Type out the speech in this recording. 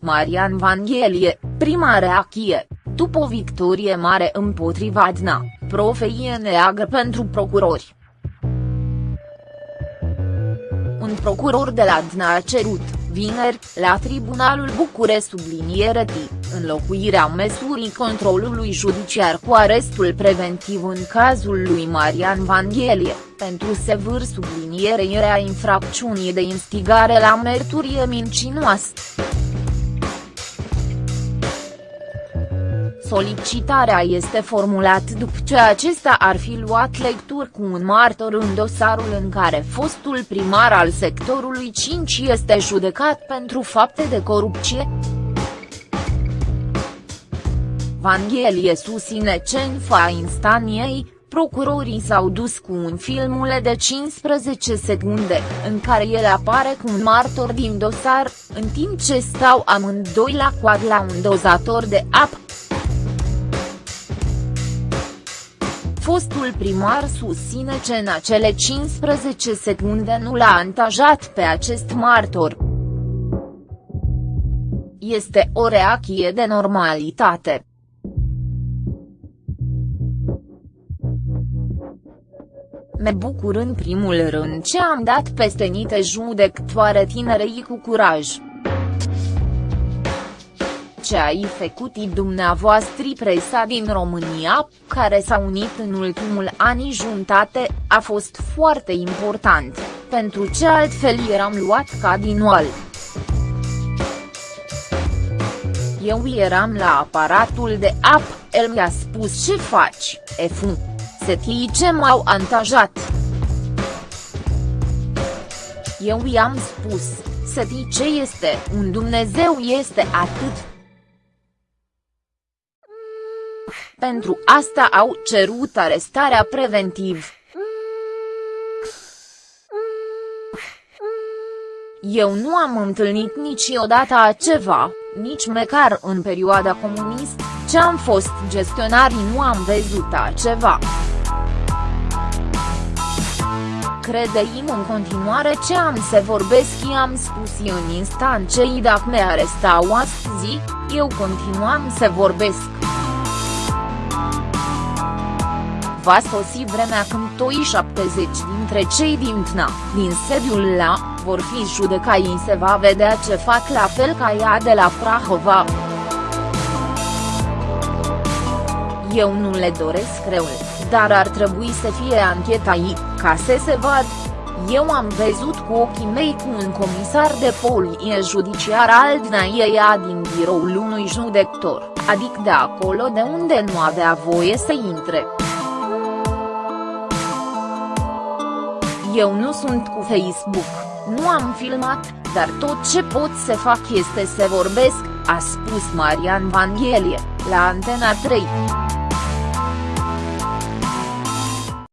Marian Vanghelie, prima reacție, după o victorie mare împotriva DNA, profeie neagă pentru procurori. Un procuror de la DNA a cerut, vineri, la Tribunalul Bucure subliniere T, înlocuirea măsurii controlului judiciar cu arestul preventiv în cazul lui Marian Vanghelie, pentru sevâr sublinierea infracțiunii de instigare la mărturie mincinoasă. Solicitarea este formulat după ce acesta ar fi luat lecturi cu un martor în dosarul în care fostul primar al sectorului 5 este judecat pentru fapte de corupție. Vanghelie susține ce în fa instanției, procurorii s-au dus cu un filmule de 15 secunde, în care el apare cu un martor din dosar, în timp ce stau amândoi la coad la un dozator de apă. Fostul primar susține ce în acele 15 secunde nu l-a antajat pe acest martor. Este o reacție de normalitate. Me bucur în primul rând ce am dat peste nite judectoare tinerei cu curaj ce ai făcut dumneavoastră presa din România, care s-a unit în ultimul ani jumătate, a fost foarte important, pentru ce altfel eram luat ca din oal. Eu eram la aparatul de ap, el mi-a spus ce faci, efu. Setii ce m-au antajat. Eu i-am spus, setii ce este, un Dumnezeu este atât Pentru asta au cerut arestarea preventiv. Eu nu am întâlnit niciodată ceva, nici măcar în perioada comunist, ce am fost gestionarii nu am văzut ceva. Credeim în continuare ce am să vorbesc i-am spus în instant cei dacă me arestau astăzi, eu continuam să vorbesc. Va sosi vremea când toi 70 dintre cei din TNA, din sediul la, vor fi judecai se va vedea ce fac la fel ca ea de la Prahova. Eu nu le doresc răul, dar ar trebui să fie anchetai, ca să se vad. Eu am văzut cu ochii mei cu un comisar de polie judiciar al DNAIA din biroul unui judector, adică de acolo de unde nu avea voie să intre. Eu nu sunt cu Facebook, nu am filmat, dar tot ce pot să fac este să vorbesc, a spus Marian Vanghelie, la Antena 3.